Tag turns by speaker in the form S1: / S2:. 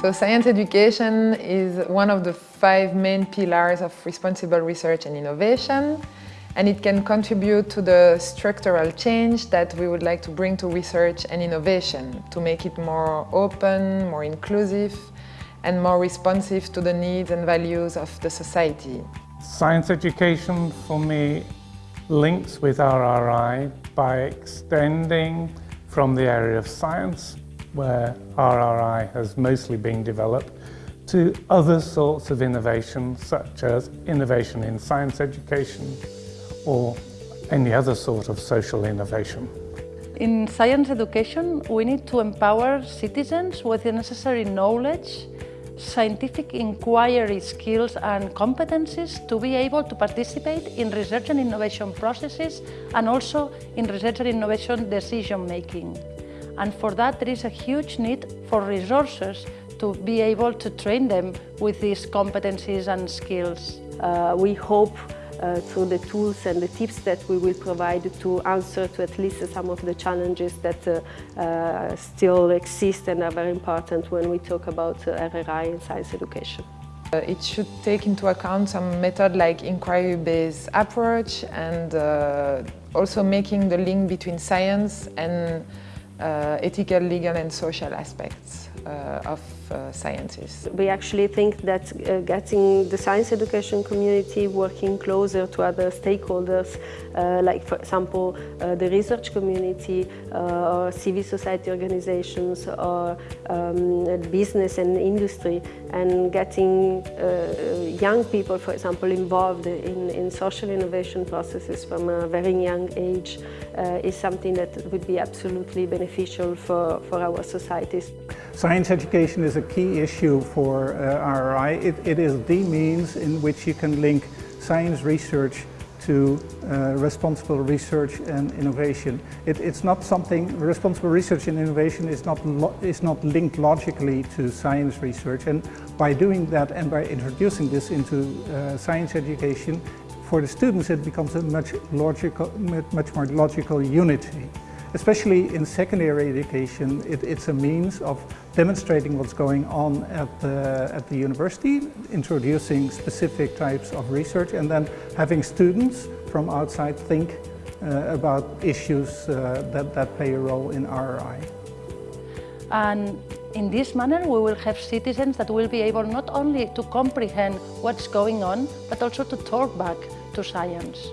S1: So science education is one of the five main pillars of responsible research and innovation and it can contribute to the structural change that we would like to bring to research and innovation to make it more open, more inclusive and more responsive to the needs and values of the society.
S2: Science education for me links with RRI by extending from the area of science, where RRI has mostly been developed, to other sorts of innovation, such as innovation in science education or any other sort of social innovation.
S3: In science education, we need to empower citizens with the necessary knowledge scientific inquiry skills and competencies to be able to participate in research and innovation processes and also in research and innovation decision making. And for that there is a huge need for resources to be able to train them with these competencies and skills.
S4: Uh, we hope uh, through the tools and the tips that we will provide to answer to at least some of the challenges that uh, uh, still exist and are very important when we talk about RRI in science education.
S1: It should take into account some method like inquiry-based approach and uh, also making the link between science and uh, ethical, legal and social aspects. uh, of uh, sciences.
S4: We actually think that uh, getting the science education community working closer to other stakeholders, uh, like for example uh, the research community or civil society organizations or um, business and industry and getting young people, for example, involved in, in social innovation processes from a very young age is something that would be absolutely beneficial for, for our societies.
S5: Science education is a key issue for uh, RRI. It, it is the means in which you can link science research to uh, responsible research and innovation. It, it's not something, responsible research and innovation is not, is not linked logically to science research and by doing that and by introducing this into uh, science education, for the students it becomes a much, logical, much more logical unity. Especially in secondary education, it, it's a means of demonstrating what's going on at the, at the university, introducing specific types of research, and then having students from outside think uh, about issues uh, that, that play a role in RRI.
S3: And in this manner, we will have citizens that will be able not only to comprehend what's going on, but also to talk back to science.